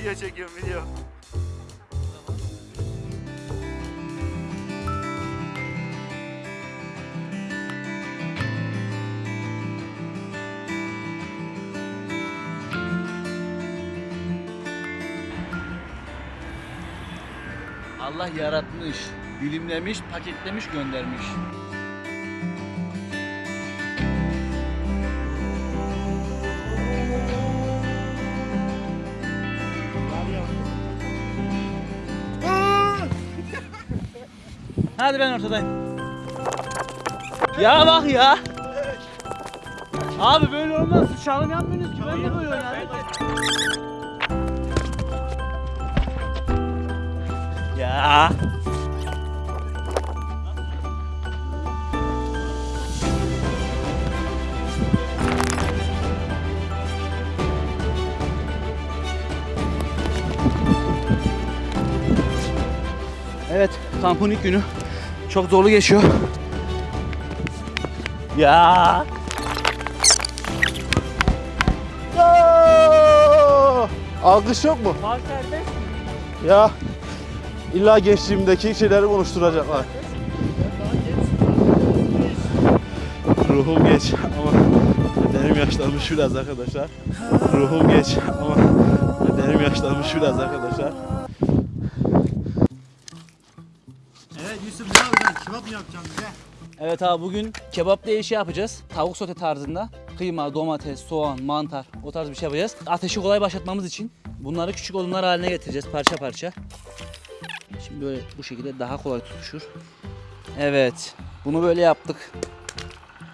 Video çekiyorum video. Allah yaratmış, dilimlemiş, paketlemiş, göndermiş. Hadi ben ortadayım. Ya bak ya. Abi böyle olmaz. Çalım yapmıyorsunuz ki. Ben de böyle oynarım. Ya. Evet, kampın ilk günü. Çok zorlu geçiyor. Ya. Alkış yok mu? Ya illa gençliğimdeki şeyleri konuşturacaklar. Ruhum geç ama bedenim yaşlanmış biraz arkadaşlar. Ruhum geç ama bedenim yaşlanmış biraz arkadaşlar. Yapacaksın bize? Evet abi bugün kebap diye şey yapacağız. Tavuk sote tarzında. Kıyma, domates, soğan, mantar o tarz bir şey yapacağız. Ateşi kolay başlatmamız için bunları küçük odunlar haline getireceğiz parça parça. Şimdi böyle bu şekilde daha kolay tutuşur. Evet. Bunu böyle yaptık.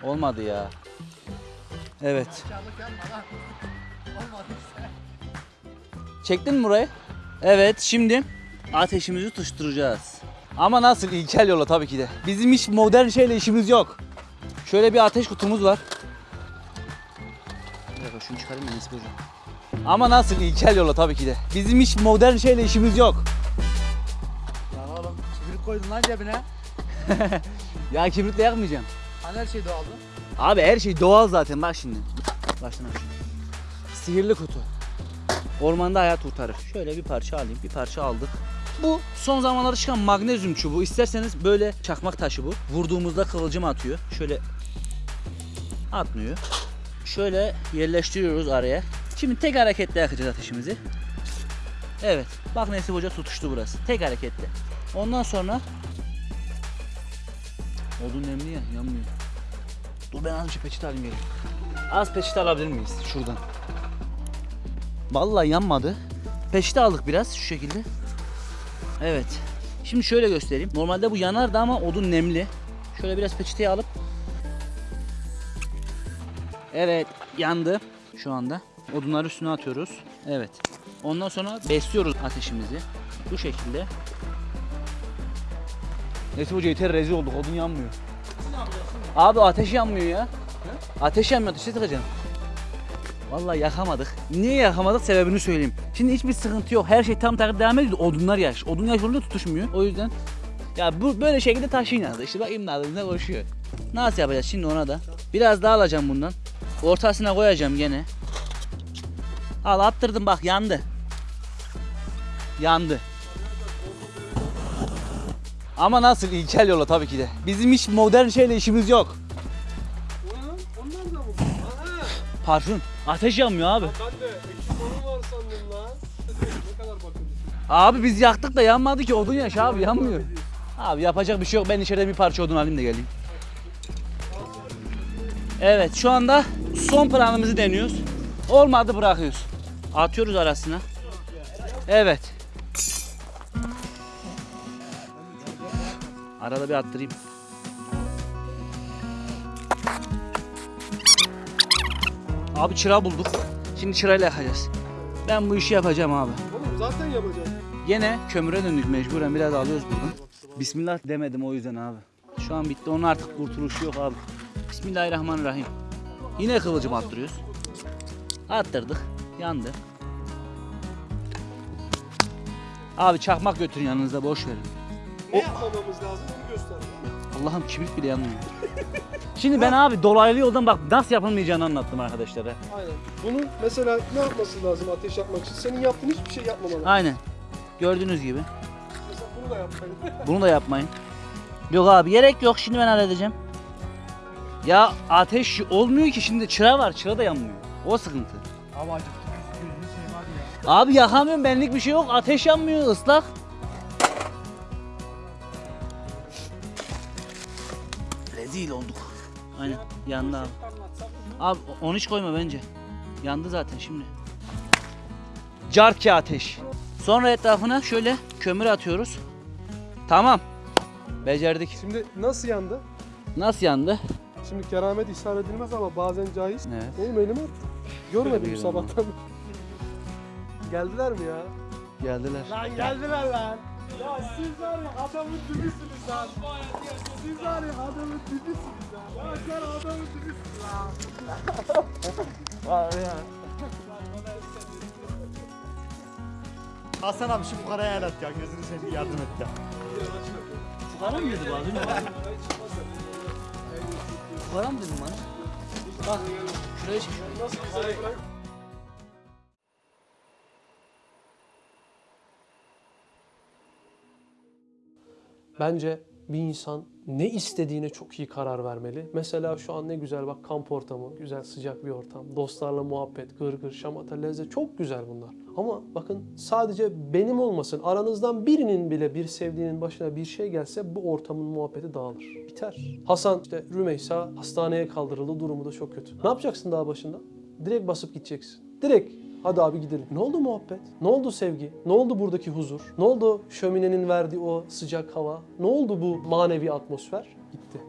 Olmadı ya. Evet. Çektin mi burayı? Evet şimdi ateşimizi tutuşturacağız. Ama nasıl? İlkel yola tabii ki de. Bizim hiç modern şeyle işimiz yok. Şöyle bir ateş kutumuz var. Bir dakika şunu çıkarayım Nesip hocam. Ama nasıl? İlkel yola tabii ki de. Bizim hiç modern şeyle işimiz yok. Lan oğlum kibrit koydun lan cebine. Ya kibritle yakmayacağım. Hani her şey doğaldı. Abi her şey doğal zaten bak şimdi. Baştan aç. Sihirli kutu. Ormanda hayat kurtarır. Şöyle bir parça alayım. Bir parça aldık. Bu son zamanlarda çıkan magnezyum çubuğu. İsterseniz böyle çakmak taşı bu. Vurduğumuzda kıvılcım atıyor. Şöyle atmıyor. Şöyle yerleştiriyoruz araya. Şimdi tek hareketle yakacağız ateşimizi. Evet. Bak Nesip Hoca tutuştu burası. Tek hareketle. Ondan sonra Odun nemli ya yanmıyor. Dur ben az bir peçete alayım geleyim. Az peçete alabilir miyiz şuradan? Vallahi yanmadı. Peçete aldık biraz şu şekilde. Evet. Şimdi şöyle göstereyim. Normalde bu yanardı ama odun nemli. Şöyle biraz peçeteyi alıp Evet yandı şu anda. Odunları üstüne atıyoruz. Evet. Ondan sonra besliyoruz ateşimizi. Bu şekilde. Neyse hoca yeter rezil olduk odun yanmıyor. Abi ateş yanmıyor ya. Ateş yanmıyor ateşe tıkacaksın. Vallahi yakamadık. Niye yakamadık sebebini söyleyeyim. Şimdi hiçbir sıkıntı yok. Her şey tam takip devam ediyor. Odunlar yaş. Odun yaş olunca tutuşmuyor. O yüzden ya bu böyle şekilde taşıyın adı. İşte bak imdadında koşuyor. Nasıl yapacağız şimdi ona da? Biraz daha alacağım bundan. Ortasına koyacağım gene. Al attırdım bak yandı. Yandı. Ama nasıl ilkel yola tabii ki de. Bizim hiç modern şeyle işimiz yok. Parfüm. Ateş yanmıyor abi. Ben de ekipmanım var sandım lan. ne kadar bakın. Abi biz yaktık da yanmadı ki odun yaş abi yanmıyor. Abi yapacak bir şey yok. Ben içeride bir parça odun alayım da geleyim. Evet şu anda son planımızı deniyoruz. Olmadı bırakıyoruz. Atıyoruz arasına. Evet. Arada bir attırayım. Abi çıra bulduk. Şimdi çırayla yakacağız. Ben bu işi yapacağım abi. Oğlum zaten yapacağım. Yine kömüre döndük mecburen biraz alıyoruz buradan. Bismillah demedim o yüzden abi. Şu an bitti onun artık kurtuluşu yok abi. Bismillahirrahmanirrahim. Yine kıvılcım attırıyoruz. Attırdık. Yandı. Abi çakmak götürün yanınızda boş verin. Ne yapmamamız lazım onu göster. Allah'ım kibrit bile yanmıyor. Şimdi ben abi dolaylı yoldan bak nasıl yapılmayacağını anlattım arkadaşlara. Aynen. Bunun mesela ne yapması lazım ateş yapmak için? Senin yaptığın hiçbir şey yapmamalı. Aynen. Gördüğünüz gibi. Mesela bunu da yapmayın. Bunu da yapmayın. Yok abi gerek yok şimdi ben halledeceğim. Ya ateş olmuyor ki şimdi çıra var çıra da yanmıyor. O sıkıntı. Abi acıktı. Gözünü seveyim hadi ya. Abi yakamıyorum benlik bir şey yok ateş yanmıyor ıslak. Rezil olduk. Aynen yandı abi. Abi onu hiç koyma bence. Yandı zaten şimdi. Carki ateş. Sonra etrafına şöyle kömür atıyoruz. Tamam. Becerdik. Şimdi nasıl yandı? Nasıl yandı? Şimdi keramet ishar edilmez ama bazen caiz. Evet. Oğlum elime at. Görmedim Şöyle sabahtan. Geldiler mi ya? Geldiler. Lan geldiler lan. Ya siz var ya adamın dibisiniz lan. Siz var ya adamın dibisiniz lan. Ya sen adamın dibisin lan. Var ya. Hasan abi şu fukaraya el at ya. Gözünü seveyim yardım et ya. Fukara mı dedi bana? Fukara mı dedim bana? Bak şuraya çık. Nasıl güzel bırak. Bence bir insan ne istediğine çok iyi karar vermeli. Mesela şu an ne güzel bak kamp ortamı, güzel sıcak bir ortam. Dostlarla muhabbet, gırgır, şamata, lezzet çok güzel bunlar. Ama bakın sadece benim olmasın, aranızdan birinin bile bir sevdiğinin başına bir şey gelse bu ortamın muhabbeti dağılır. Biter. Hasan işte Rümeysa hastaneye kaldırıldı, durumu da çok kötü. Ne yapacaksın daha başında? Direkt basıp gideceksin. Direkt Hadi abi gidelim. Ne oldu muhabbet? Ne oldu sevgi? Ne oldu buradaki huzur? Ne oldu şöminenin verdiği o sıcak hava? Ne oldu bu manevi atmosfer? Gitti.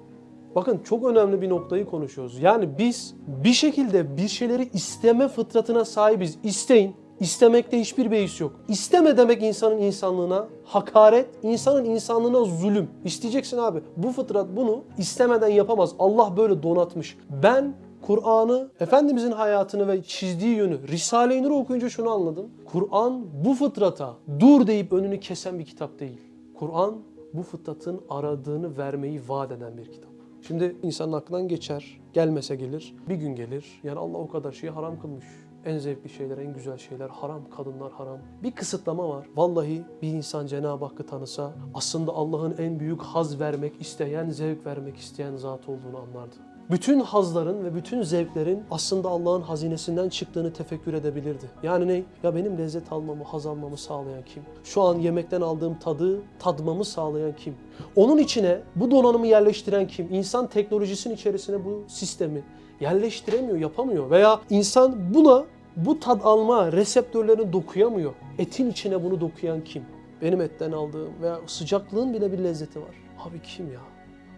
Bakın çok önemli bir noktayı konuşuyoruz. Yani biz bir şekilde bir şeyleri isteme fıtratına sahibiz. İsteyin. İstemekte hiçbir beis yok. İsteme demek insanın insanlığına hakaret, insanın insanlığına zulüm. İsteyeceksin abi. Bu fıtrat bunu istemeden yapamaz. Allah böyle donatmış. Ben Kur'an'ı, Efendimizin hayatını ve çizdiği yönü, Risale-i Nur'u okuyunca şunu anladım. Kur'an bu fıtrata dur deyip önünü kesen bir kitap değil. Kur'an bu fıtratın aradığını vermeyi vaat eden bir kitap. Şimdi insanın aklından geçer, gelmese gelir, bir gün gelir. Yani Allah o kadar şeyi haram kılmış. En zevkli şeyler, en güzel şeyler haram, kadınlar haram. Bir kısıtlama var. Vallahi bir insan Cenab-ı Hakk'ı tanısa aslında Allah'ın en büyük haz vermek isteyen, zevk vermek isteyen zat olduğunu anlardı. Bütün hazların ve bütün zevklerin aslında Allah'ın hazinesinden çıktığını tefekkür edebilirdi. Yani ne? Ya benim lezzet almamı, haz almamı sağlayan kim? Şu an yemekten aldığım tadı tadmamı sağlayan kim? Onun içine bu donanımı yerleştiren kim? İnsan teknolojisinin içerisine bu sistemi yerleştiremiyor, yapamıyor. Veya insan buna bu tad alma reseptörlerini dokuyamıyor. Etin içine bunu dokuyan kim? Benim etten aldığım veya sıcaklığın bile bir lezzeti var. Abi kim ya?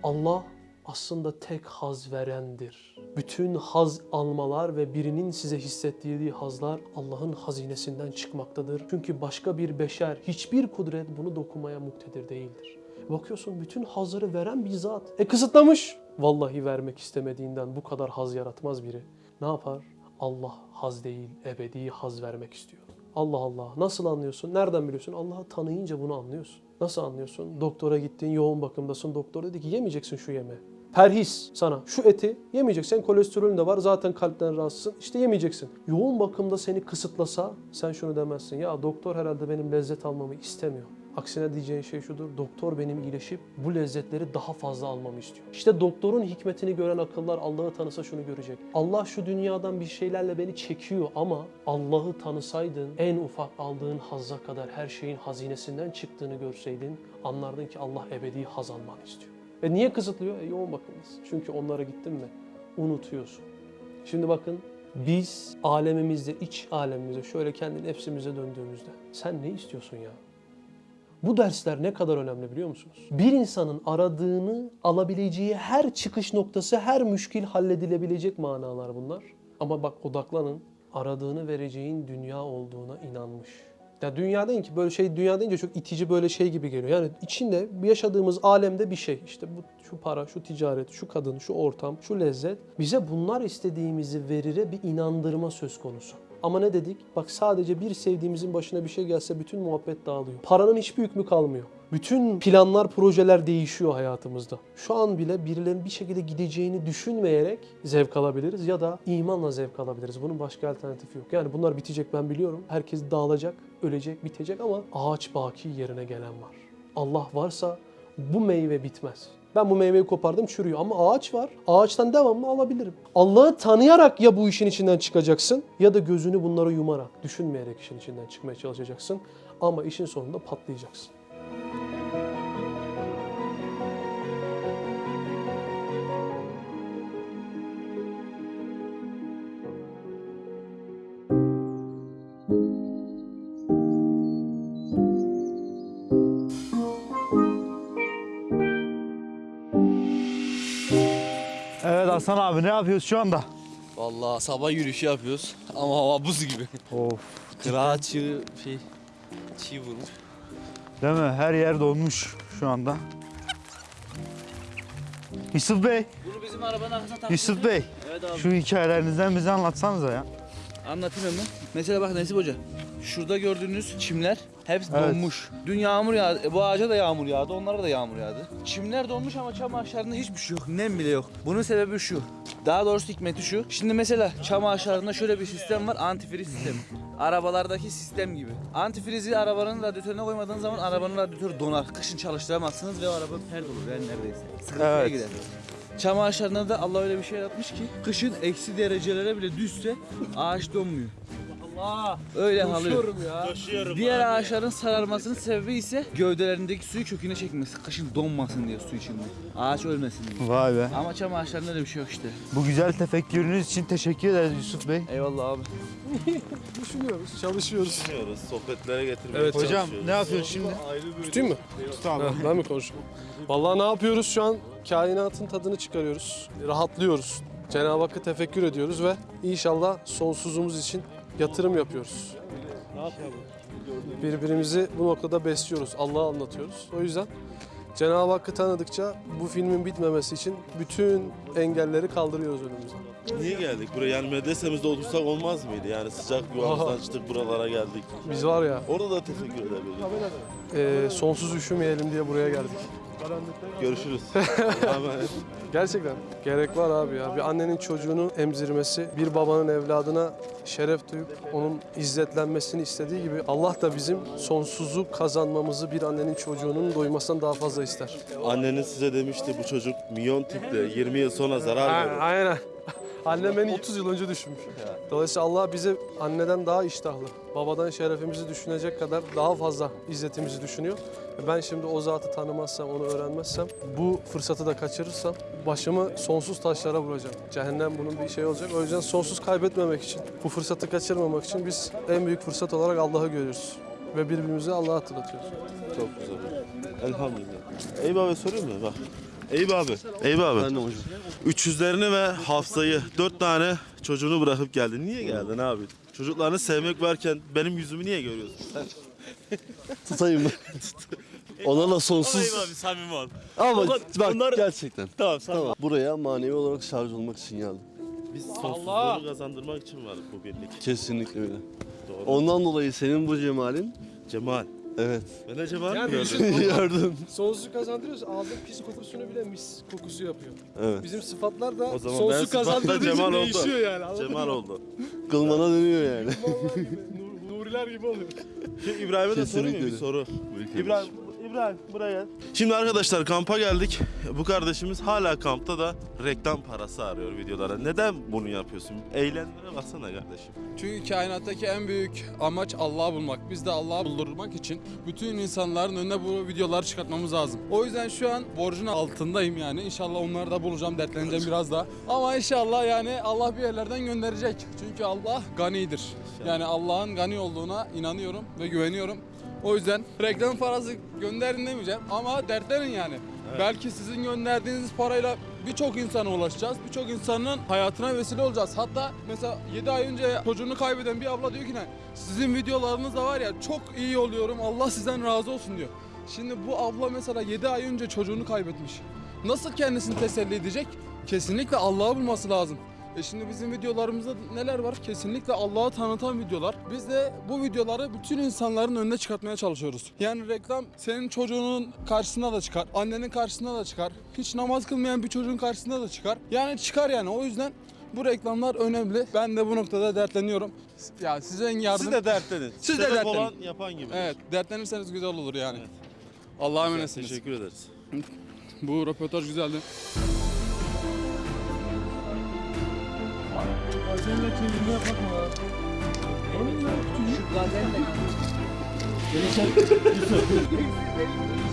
Allah aslında tek haz verendir. Bütün haz almalar ve birinin size hissettirdiği hazlar Allah'ın hazinesinden çıkmaktadır. Çünkü başka bir beşer, hiçbir kudret bunu dokunmaya muktedir değildir. Bakıyorsun bütün hazları veren bir zat. E kısıtlamış. Vallahi vermek istemediğinden bu kadar haz yaratmaz biri. Ne yapar? Allah haz değil, ebedi haz vermek istiyor. Allah Allah. Nasıl anlıyorsun? Nereden biliyorsun? Allah'ı tanıyınca bunu anlıyorsun. Nasıl anlıyorsun? Doktora gittin, yoğun bakımdasın. Doktor dedi ki yemeyeceksin şu yemeği. Perhis sana. Şu eti yemeyeceksin. Kolesterolün de var. Zaten kalpten rahatsızsın. İşte yemeyeceksin. Yoğun bakımda seni kısıtlasa sen şunu demezsin. Ya doktor herhalde benim lezzet almamı istemiyor. Aksine diyeceğin şey şudur. Doktor benim iyileşip bu lezzetleri daha fazla almamı istiyor. İşte doktorun hikmetini gören akıllar Allah'ı tanısa şunu görecek. Allah şu dünyadan bir şeylerle beni çekiyor ama Allah'ı tanısaydın en ufak aldığın hazza kadar her şeyin hazinesinden çıktığını görseydin anlardın ki Allah ebedi haz almanı istiyor. Ve niye kısıtlıyor? E, yoğun bakımdasın. Çünkü onlara gittin mi unutuyorsun. Şimdi bakın biz alemimizde, iç alemimizde şöyle kendi nefsimize döndüğümüzde sen ne istiyorsun ya? Bu dersler ne kadar önemli biliyor musunuz? Bir insanın aradığını alabileceği her çıkış noktası, her müşkil halledilebilecek manalar bunlar. Ama bak odaklanın, aradığını vereceğin dünya olduğuna inanmış. Ya dünya deyin ki böyle şey dünya deyince çok itici böyle şey gibi geliyor. Yani içinde yaşadığımız alemde bir şey. İşte bu şu para, şu ticaret, şu kadın, şu ortam, şu lezzet. Bize bunlar istediğimizi verire bir inandırma söz konusu. Ama ne dedik? Bak sadece bir sevdiğimizin başına bir şey gelse bütün muhabbet dağılıyor. Paranın hiçbir hükmü kalmıyor. Bütün planlar, projeler değişiyor hayatımızda. Şu an bile birilerinin bir şekilde gideceğini düşünmeyerek zevk alabiliriz ya da imanla zevk alabiliriz. Bunun başka alternatifi yok. Yani bunlar bitecek ben biliyorum. Herkes dağılacak, ölecek, bitecek ama ağaç baki yerine gelen var. Allah varsa bu meyve bitmez. Ben bu meyveyi kopardım çürüyor ama ağaç var. Ağaçtan devamlı alabilirim. Allah'ı tanıyarak ya bu işin içinden çıkacaksın ya da gözünü bunlara yumarak, düşünmeyerek işin içinden çıkmaya çalışacaksın. Ama işin sonunda patlayacaksın. Hasan abi ne yapıyoruz şu anda? Vallahi sabah yürüyüşü yapıyoruz ama hava buz gibi. Of. Kırağa çığ şey çiğ vurmuş. Değil mi? Her yer donmuş şu anda. Yusuf Bey, Bunu bizim arabanın arkasına. Yusuf Bey. Evet abi. Şu hikayelerinizden bize anlatsanıza ya. Anlatayım hemen. Mesela bak Nesip Hoca. Şurada gördüğünüz çimler hepsi Evet. donmuş. Dün yağmur yağdı. e, Bu ağaca da yağmur yağdı. Onlara da yağmur yağdı. Çimler donmuş ama çam ağaçlarında hiçbir şey yok. Nem bile yok. Bunun sebebi şu. Daha doğrusu hikmeti şu. Şimdi mesela çam ağaçlarında şöyle bir sistem var. Antifriz sistemi. Arabalardaki sistem gibi. Antifrizi arabanın radyatörüne koymadığınız zaman arabanın radyatörü donar. Kışın çalıştıramazsınız ve o araba pert olur yani neredeyse. Sıkıntıya Evet. gider. Çam ağaçlarında da Allah öyle bir şey yaratmış ki kışın eksi derecelere bile düşse ağaç donmuyor. Allah! Öyle halıyor. ya. Diğer ağaçların sararmasının sebebi ise gövdelerindeki suyu köküne çekmesi. Kışın donmasın diye su içinde. Ağaç ölmesin diye. Vay be. Ama çam ağaçlarında öyle bir şey yok işte. Bu güzel tefekkürünüz için teşekkür ederiz Yusuf Bey. Eyvallah abi. Düşünüyoruz, çalışıyoruz. Düşünüyoruz, sohbetlere getirmeye Evet, Hocam çalışıyoruz. ne yapıyorsun şimdi? Tutayım mı? Tut abi. Ha, ben mi konuşayım? Vallahi ne yapıyoruz şu an? Kainatın tadını çıkarıyoruz. Rahatlıyoruz. Cenab-ı Hakk'ı tefekkür ediyoruz ve inşallah sonsuzumuz için yatırım yapıyoruz. Birbirimizi bu noktada besliyoruz. Allah'ı anlatıyoruz. O yüzden Cenab-ı Hakk'ı tanıdıkça bu filmin bitmemesi için bütün engelleri kaldırıyoruz önümüzden. Niye geldik buraya? Yani medresemizde otursak olmaz mıydı? Yani sıcak yuvamızdan çıktık buralara geldik. Biz var ya Orada da teşekkür edebiliriz. e, sonsuz üşümeyelim diye buraya geldik. Görüşürüz. Gerçekten gerek var abi ya. Bir annenin çocuğunu emzirmesi, bir babanın evladına şeref duyup onun izzetlenmesini istediği gibi Allah da bizim sonsuzu kazanmamızı bir annenin çocuğunun doymasından daha fazla ister. Anneniz size demişti bu çocuk milyon tiple 20 yıl sonra zarar verir. Aynen. Annem beni 30 yıl önce düşmüş. Dolayısıyla Allah bize anneden daha iştahlı, babadan şerefimizi düşünecek kadar daha fazla izzetimizi düşünüyor. Ben şimdi o zatı tanımazsam, onu öğrenmezsem, bu fırsatı da kaçırırsam başımı sonsuz taşlara vuracağım. Cehennem bunun bir şey olacak. O yüzden sonsuz kaybetmemek için, bu fırsatı kaçırmamak için biz en büyük fırsat olarak Allah'ı görüyoruz. Ve birbirimize Allah'ı hatırlatıyoruz. Çok güzel. Elhamdülillah. Eyüp abi sorayım mı? Bak. Eyüp abi. Eyüp abi. Ben de hocam. 300'lerini ve Hafsa'yı 4 tane çocuğunu bırakıp geldin. Niye geldin abi? Çocuklarını sevmek varken benim yüzümü niye görüyorsun sen? tutayım mı? Onlarla sonsuz. abi samimi ol. Ama Onlar- bak onlar- gerçekten. Tamam samimi. Tamam. Buraya manevi olarak şarj olmak için geldim. Biz sonsuzluğu kazandırmak için varız bu birlik. Kesinlikle öyle. Doğru. Ondan dolayı senin bu cemalin Cemal. Evet Ben de Cemal Yani mi gördüm? yardım. Sonsuzu kazandırıyoruz. Aldığın pis kokusunu bile mis kokusu yapıyor. Evet. Bizim sıfatlar da O zaman ben sıfatla Cemal oldu. yani. anladın Cemal mı? oldu. Kılmana dönüyor yani. Vallahi gibi. Nur- Nuriler gibi oluyor. Şimdi İbrahim'e de sorayım mı bir öyle. soru? İbrahim, İbrahim buraya gel. Şimdi arkadaşlar kampa geldik. Bu kardeşimiz hala kampta da reklam parası arıyor videolara. Neden bunu yapıyorsun? Eğlenmene baksana kardeşim. Çünkü kainattaki en büyük amaç Allah'ı bulmak. Biz de Allah'ı buldurmak için bütün insanların önüne bu videoları çıkartmamız lazım. O yüzden şu an borcun altındayım yani. İnşallah onları da bulacağım, dertleneceğim biraz daha. Ama inşallah yani Allah bir yerlerden gönderecek. Çünkü Allah ganidir. Yani Allah'ın gani olduğuna inanıyorum ve güveniyorum. O yüzden reklam parası gönderin demeyeceğim ama dertlerin yani. Belki sizin gönderdiğiniz parayla birçok insana ulaşacağız. Birçok insanın hayatına vesile olacağız. Hatta mesela 7 ay önce çocuğunu kaybeden bir abla diyor ki ne? Sizin videolarınız da var ya çok iyi oluyorum. Allah sizden razı olsun diyor. Şimdi bu abla mesela 7 ay önce çocuğunu kaybetmiş. Nasıl kendisini teselli edecek? Kesinlikle Allah'ı bulması lazım. E şimdi bizim videolarımızda neler var? Kesinlikle Allah'ı tanıtan videolar. Biz de bu videoları bütün insanların önüne çıkartmaya çalışıyoruz. Yani reklam senin çocuğunun karşısına da çıkar, annenin karşısına da çıkar. Hiç namaz kılmayan bir çocuğun karşısına da çıkar. Yani çıkar yani. O yüzden bu reklamlar önemli. Ben de bu noktada dertleniyorum. Ya size en yardım... Siz de dertlenin. Siz de Sebep dertlenin. olan yapan gibi. Evet, dertlenirseniz güzel olur yani. Allah'a emanetsiniz. Teşekkür ederiz. Bu röportaj güzeldi. Şu gazenle. Ya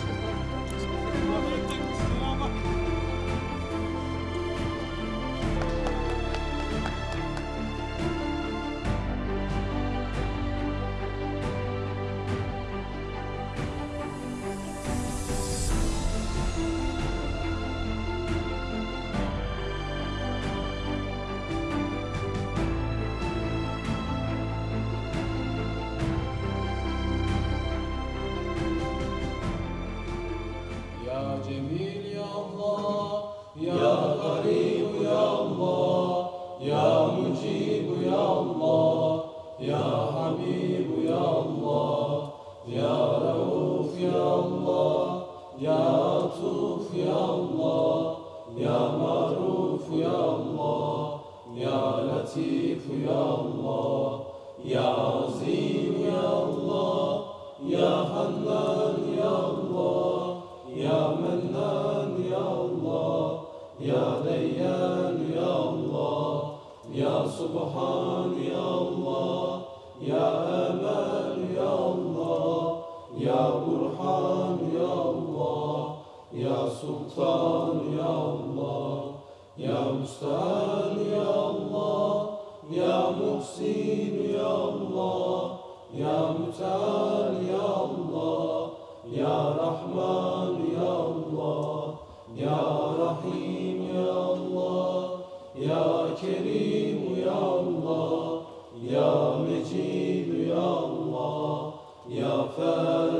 Sultan Ya Allah Ya Mustan Ya Allah Ya Muhsin Ya Allah Ya Müteal Ya Allah Ya Rahman Ya Allah Ya Rahim Ya Allah Ya Kerim Ya Allah Ya Mecid Ya Allah Ya Allah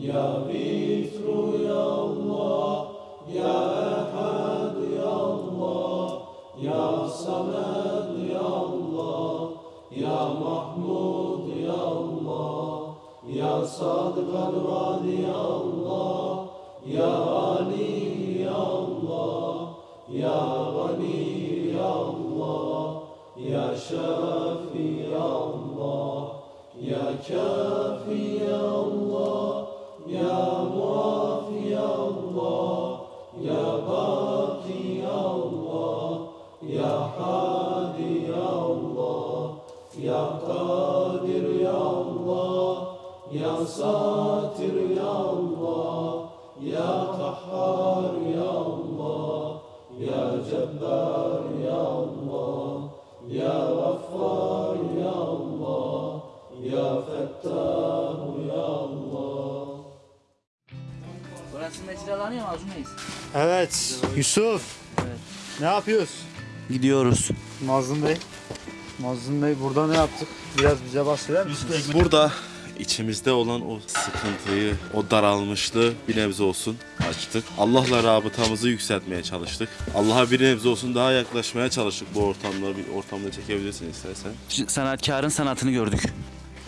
Ya Vitru Ya Allah Ya Ehad Ya Allah Ya Samed Ya Allah Ya Mahmud Ya Allah Ya Sadık Al-Vadi Ya Allah Ya Ali Ya Allah Ya Gani Ya Allah Ya Şafi Ya Allah Ya Kafi Ya Allah Satir Ya Allah Ya Kahhar Ya Allah Ya Cebbar Ya Allah Ya Ghaffar Ya Allah Ya Fettah Ya Allah Burası mecralanıyor mu Arzu Reis? Evet. Yusuf. Evet. Ne yapıyoruz? Gidiyoruz. Mazlum Bey. Mazlum Bey burada ne yaptık? Biraz bize bahseder misiniz? Burada içimizde olan o sıkıntıyı, o daralmışlığı bir nebze olsun açtık. Allah'la rabıtamızı yükseltmeye çalıştık. Allah'a bir nebze olsun daha yaklaşmaya çalıştık bu ortamda. Bir ortamda çekebilirsin istersen. Sanatkarın sanatını gördük.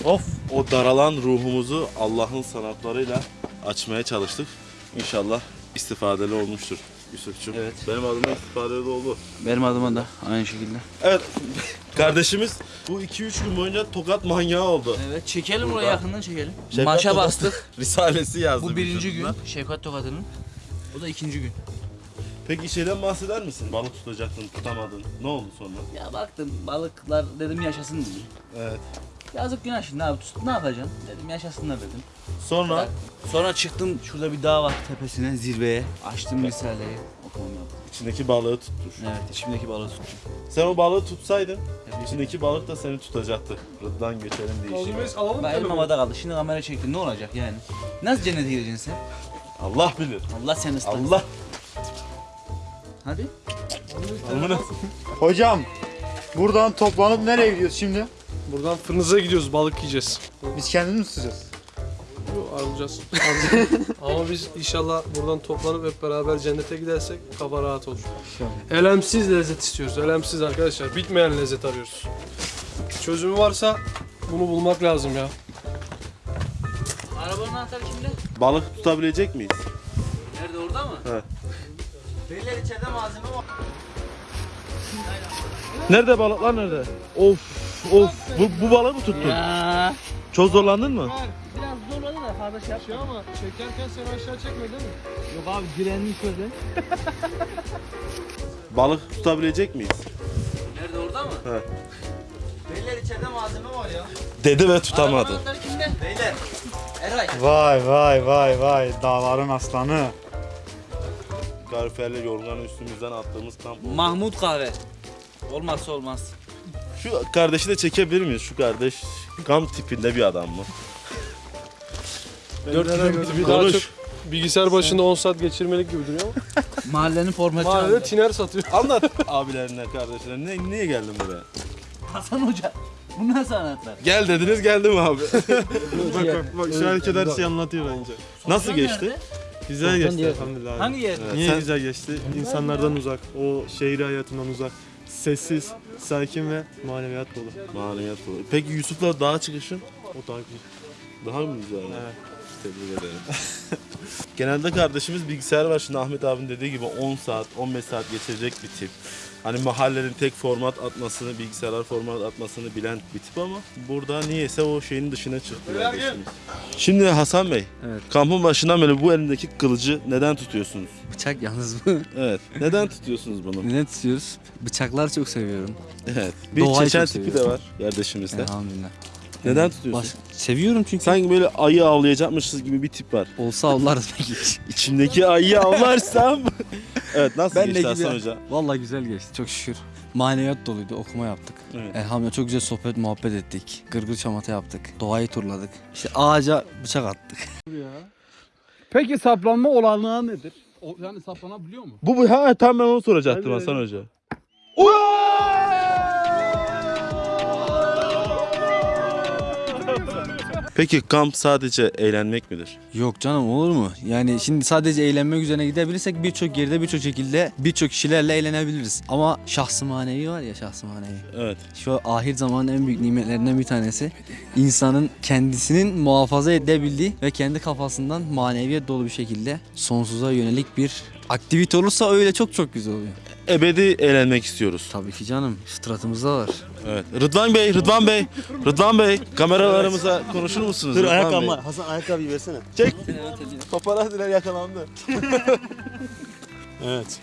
Of. O daralan ruhumuzu Allah'ın sanatlarıyla açmaya çalıştık. İnşallah istifadeli olmuştur Yusuf'cum. Evet. Benim adıma istifadeli oldu. Benim adıma da aynı şekilde. Evet. Kardeşimiz bu 2-3 gün boyunca tokat manyağı oldu. Evet çekelim oraya yakından çekelim. Şefkat Maşa Tokat bastık. Risalesi yazdı. Bu birinci gün. Şefkat Tokatı'nın. O da ikinci gün. Peki şeyden bahseder misin? Balık tutacaktın, tutamadın. Ne oldu sonra? Ya baktım balıklar dedim yaşasın dedim. Evet. Yazık günah şimdi abi tut- ne yapacaksın? Dedim yaşasınlar dedim. Sonra Sonra çıktım şurada bir dağ var tepesine zirveye. Açtım. Okumamı yaptım. içindeki balığı tutmuş. Evet içimdeki balığı tuttum. Sen o balığı tutsaydın, içindeki balık da seni tutacaktı. Rıdvan geçelim diye işi. alalım Ben elim havada kaldı. Şimdi kamera çektim ne olacak yani? Nasıl cennete gireceksin sen? Allah bilir. Allah seni ıslah. Allah. Hadi. Amına. Hocam. Buradan toplanıp nereye gidiyoruz şimdi? Buradan fırınıza gidiyoruz balık yiyeceğiz. Biz kendimiz mi tutacağız? ayrılacağız. Ama biz inşallah buradan toplanıp hep beraber cennete gidersek kafa rahat olur. Elemsiz lezzet istiyoruz. Elemsiz arkadaşlar. Bitmeyen lezzet arıyoruz. Çözümü varsa bunu bulmak lazım ya. Arabanın anahtarı kimde? Balık tutabilecek miyiz? Nerede orada mı? Evet. Beyler içeride malzeme var. Nerede balıklar nerede? Of of bu, bu balığı mı tuttun? Ya. Çok zorlandın mı? Biraz zorladı da fazla şey yapma. Şey ama çekerken seni aşağı çekme değil mi? Yok abi direnmiş öyle. Balık tutabilecek miyiz? Nerede orada mı? Evet. Beyler içeride malzeme var ya. Dedi ve tutamadı. Arabanın kimde? Beyler. Eray. Vay vay vay vay dağların aslanı. Gariferle yorganı üstümüzden attığımız kamp. Mahmut kahve. Olmazsa olmaz. Şu kardeşi de çekebilir miyiz? Şu kardeş kamp tipinde bir adam mı? Dört bir daha çok bilgisayar başında 10 saat geçirmelik gibi duruyor ama. Mahallenin formatı. Mahallede tiner satıyor. Anlat abilerine, kardeşlerine. Ne, niye geldin buraya? Hasan Hoca. Bu nasıl anahtar? Gel dediniz geldim abi. Bak bak bak şu hareket her şeyi anlatıyor bence. Nasıl geçti? Güzel geçti elhamdülillah. Hangi yer? Niye Sen- güzel geçti? İnsanlardan uzak, o şehir hayatından uzak, sessiz, sakin ve maneviyat dolu. Maneviyat bu. Peki Yusuf'la dağa çıkışın? O daha güzel. Daha mı güzel? Evet. Tebrik ederim. Genelde kardeşimiz bilgisayar var. Şimdi Ahmet abinin dediği gibi 10 saat, 15 saat geçirecek bir tip. Hani mahallenin tek format atmasını, bilgisayarlar format atmasını bilen bir tip ama burada niyeyse o şeyin dışına çıktı kardeşimiz. Şimdi Hasan Bey, Evet. kampın başından beri bu elindeki kılıcı neden tutuyorsunuz? Bıçak yalnız bu. Evet, neden tutuyorsunuz bunu? ne tutuyoruz? Bıçaklar çok seviyorum. Evet, bir Doğayı çeçen çok tipi de seviyorum. var kardeşimizde. Elhamdülillah. Neden tutuyorsun? Baş- Seviyorum çünkü. Sanki böyle ayı avlayacakmışız gibi bir tip var. Olsa avlarız belki. İçimdeki ayıyı avlarsam. evet nasıl Ben geçti Hasan. Hoca? Vallahi güzel geçti çok şükür. Maneviyat doluydu okuma yaptık. Evet. Elhamdülillah çok güzel sohbet muhabbet ettik. Gırgır çamata yaptık. Doğayı turladık. İşte ağaca bıçak attık. Peki saplanma olanağı nedir? O, yani saplanabiliyor mu? Bu bu ha tam ben onu soracaktım Hasan Hoca. Peki kamp sadece eğlenmek midir? Yok canım olur mu? Yani şimdi sadece eğlenmek üzerine gidebilirsek birçok yerde birçok şekilde birçok kişilerle eğlenebiliriz. Ama şahsı manevi var ya şahsı manevi. Evet. Şu ahir zamanın en büyük nimetlerinden bir tanesi. insanın kendisinin muhafaza edebildiği ve kendi kafasından maneviyet dolu bir şekilde sonsuza yönelik bir aktivite olursa öyle çok çok güzel oluyor. Ebedi eğlenmek istiyoruz. Tabii ki canım fıtratımızda var. Evet. Rıdvan Bey, Rıdvan Bey, Rıdvan Bey kameralarımıza konuşur musunuz? Dur Rıdvan ayakkabı Bey? var. Hasan ayakkabıyı versene. Çek. Paparazziler yakalandı. Evet.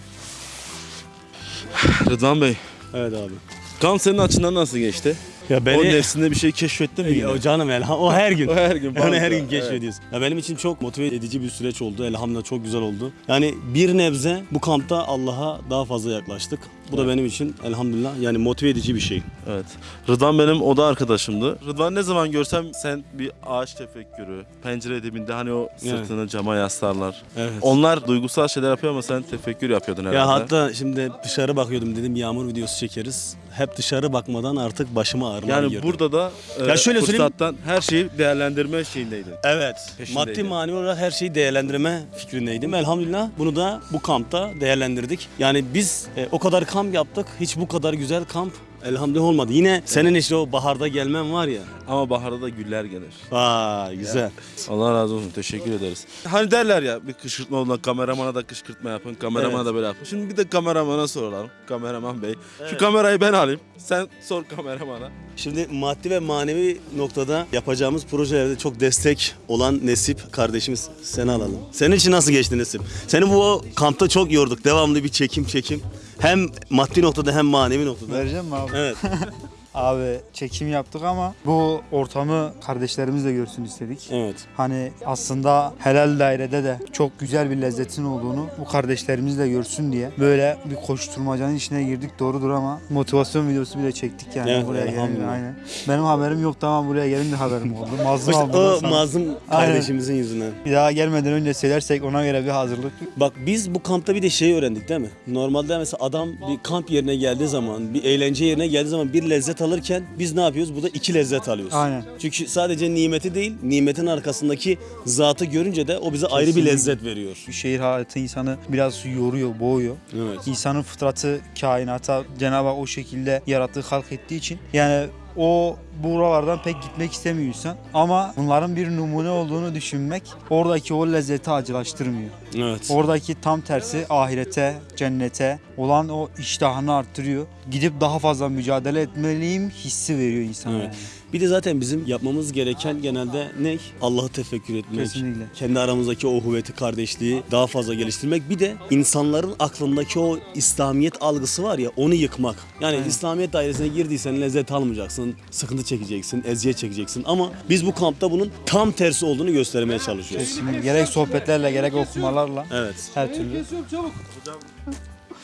Rıdvan Bey, Evet abi. kamp senin açından nasıl geçti? Ya O nefsinde bir şey keşfettin mi o canım elham o her gün. O her gün. Onu her gün keşfediyoruz. Ya benim için çok motive edici bir süreç oldu. Elhamdülillah çok güzel oldu. Yani bir nebze bu kampta Allah'a daha fazla yaklaştık. Bu da benim için elhamdülillah yani motive edici bir şey. Evet. Rıdvan benim oda arkadaşımdı. Rıdvan ne zaman görsem sen bir ağaç tefekkürü, pencere dibinde hani o sırtını cama yaslarlar. Evet. Onlar duygusal şeyler yapıyor ama sen tefekkür yapıyordun herhalde. Ya hatta şimdi dışarı bakıyordum dedim yağmur videosu çekeriz. Hep dışarı bakmadan artık başıma ağrılar yani girdi. burada da e, Ya şöyle söyleyeyim- fırsattan her şeyi değerlendirme şeyindeydin. Evet. Peşindeydi. Maddi manevi olarak her şeyi değerlendirme fikrindeydim. Elhamdülillah bunu da bu kampta değerlendirdik. Yani biz e, o kadar kamp yaptık. Hiç bu kadar güzel kamp elhamdülillah olmadı. Yine senin işte o baharda gelmen var ya. Ama baharda da güller gelir. Vay güzel. Allah razı olsun. Teşekkür ederiz. Hani derler ya bir kışkırtma olduğunda kameramana da kışkırtma yapın, kameramana Evet. da böyle yapın. Şimdi bir de kameramana soralım. Kameraman bey. Şu kamerayı ben alayım. Sen sor kameramana. Şimdi maddi ve manevi noktada yapacağımız projelerde çok destek olan Nesip kardeşimiz seni alalım. Senin için nasıl geçti Nesip? Seni bu kampta çok yorduk. Devamlı bir çekim çekim. Hem maddi noktada hem manevi noktada. Vereceğim mi abi? Evet. Abi çekim yaptık ama bu ortamı kardeşlerimiz de görsün istedik. Evet. Hani aslında helal dairede de çok güzel bir lezzetin olduğunu bu kardeşlerimiz de görsün diye böyle bir koşturmacanın içine girdik doğrudur ama motivasyon videosu bile çektik yani Evet, buraya elhamdülillah. aynen. Benim haberim yoktu ama buraya gelince haberim oldu. Mazlum İşte o mazlum kardeşimizin yüzünden. Bir daha gelmeden önce söylersek ona göre bir hazırlık. Bak biz bu kampta bir de şey öğrendik değil mi? Normalde mesela adam bir kamp yerine geldiği zaman, bir eğlence yerine geldiği zaman bir lezzet lezzet alırken biz ne yapıyoruz? Burada iki lezzet alıyoruz. Aynen. Çünkü sadece nimeti değil, nimetin arkasındaki zatı görünce de o bize ayrı bir Kesinlikle. lezzet veriyor. Şehir hayatı insanı biraz yoruyor, boğuyor. Evet. İnsanın fıtratı kainata Cenab-ı Hak o şekilde yarattığı, halk ettiği için yani o buralardan pek gitmek istemiyor insan. Ama bunların bir numune olduğunu düşünmek oradaki o lezzeti acılaştırmıyor. Evet. Oradaki tam tersi ahirete, cennete olan o iştahını arttırıyor. Gidip daha fazla mücadele etmeliyim hissi veriyor insana. Evet. yani. Bir de zaten bizim yapmamız gereken genelde ne? Allah'ı tefekkür etmek. Kesinlikle. Kendi aramızdaki o huvveti, kardeşliği daha fazla geliştirmek. Bir de insanların aklındaki o İslamiyet algısı var ya onu yıkmak. Yani Evet. İslamiyet dairesine girdiysen lezzet almayacaksın, sıkıntı çekeceksin, eziyet çekeceksin. Ama biz bu kampta bunun tam tersi olduğunu göstermeye çalışıyoruz. Kesinlikle. Gerek sohbetlerle gerek okumalarla Evet. her türlü.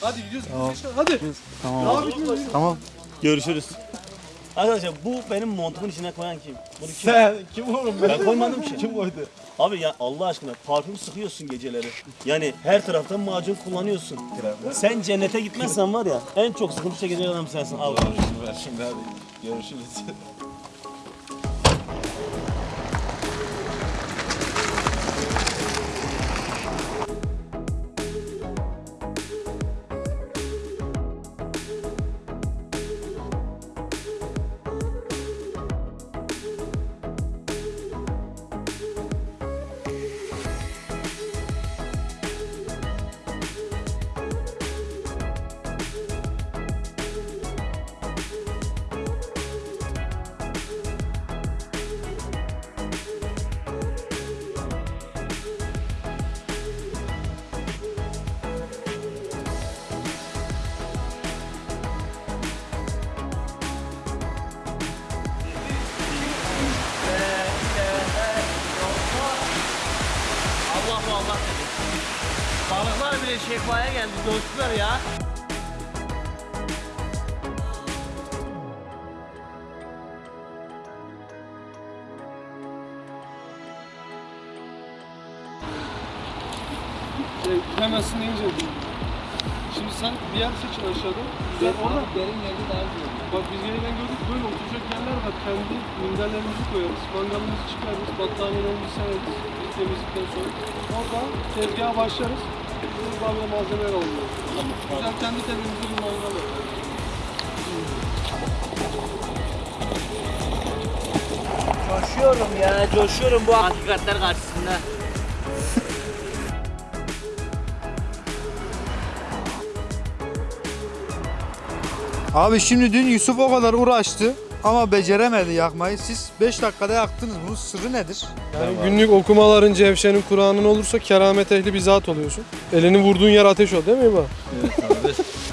Hadi gidiyoruz. Tamam. Hadi. Tamam. Tamam. Görüşürüz. Arkadaşlar bu benim montumun içine koyan kim? Bunu kim? Sen kim oğlum ben? Koymadım ki. Kim koydu? Abi ya Allah aşkına parfüm sıkıyorsun geceleri. Yani her taraftan macun kullanıyorsun. Sen cennete gitmezsen var ya en çok sıkıntı çekecek adam sensin. Al. Ver şimdi hadi. Görüşürüz. Balıklar bile şekvaya geldi. Coştular ya. Şey, hemensin deyince Şimdi sen bir yer seçin aşağıda. Güzel orada. Derin yerde daha güzel. Bak biz yeniden gördük böyle oturacak yerler var. Kendi minderlerimizi koyarız. Mangalımızı çıkarırız. Battaniyelerimizi sereriz. Biz temizlikten sonra. Orada tezgaha başlarız. Böyle malzemeler alıyoruz. Güzel kendi mangal yaparız. Coşuyorum ya. Coşuyorum bu hakikatler karşısında. Abi şimdi dün Yusuf o kadar uğraştı ama beceremedi yakmayı. Siz 5 dakikada yaktınız. Bunun sırrı nedir? Yani günlük okumaların cevşenin Kur'an'ın olursa keramet ehli bir zat oluyorsun. Elini vurduğun yer ateş ol değil mi İbo?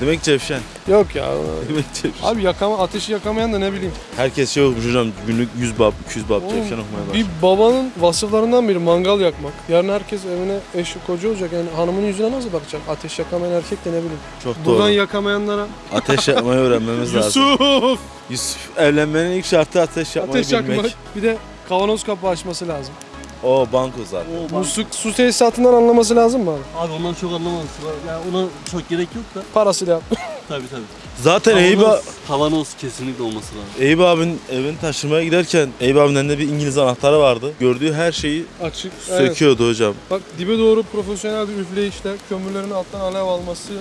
Demek Cevşen. Yok ya. Demek Cevşen. Abi yakama, ateşi yakamayan da ne bileyim. Herkes şey okumuş hocam günlük 100 bab, 200 bab Oğlum, Cevşen okumaya başladı. Bir babanın vasıflarından biri mangal yakmak. Yarın herkes evine eşi koca olacak. Yani hanımın yüzüne nasıl bakacak? Ateş yakamayan erkek de ne bileyim. Çok Buradan doğru. yakamayanlara Ateş yakmayı öğrenmemiz lazım. Yusuf! Yusuf evlenmenin ilk şartı ateş yakmayı Ateş bilmek. yakmak. Bir de kavanoz kapağı açması lazım. O banko zaten. Bu su, su tesisatından anlaması lazım mı abi? Abi ondan çok anlamadım. Yani ona çok gerek yok da. Parasıyla yap. Tabii tabii. Zaten Eyüp, Kavanoz kesinlikle olması lazım. Eyüp abinin evini taşımaya giderken Eyüp abinin elinde bir İngiliz anahtarı vardı. Gördüğü her şeyi Açık. Evet. söküyordu hocam. Bak dibe doğru profesyonel bir üfleyişler, kömürlerin alttan alev alması.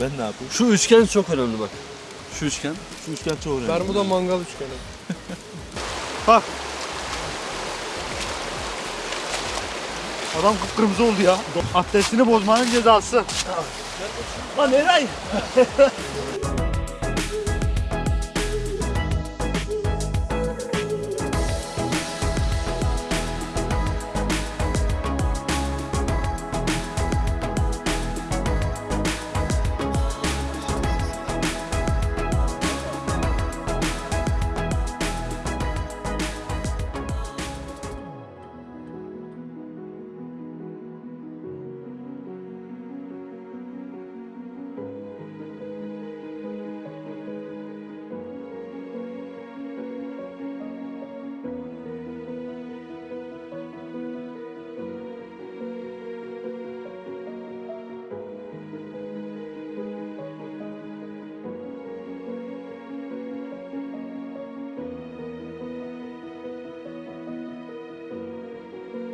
Ben ne yapayım? Şu üçgen çok önemli bak. Şu üçgen. Şu üçgen çok önemli. Bermuda mangal üçgeni. Adam kıpkırmızı oldu ya. Abdestini bozmanın cezası. Lan Eray!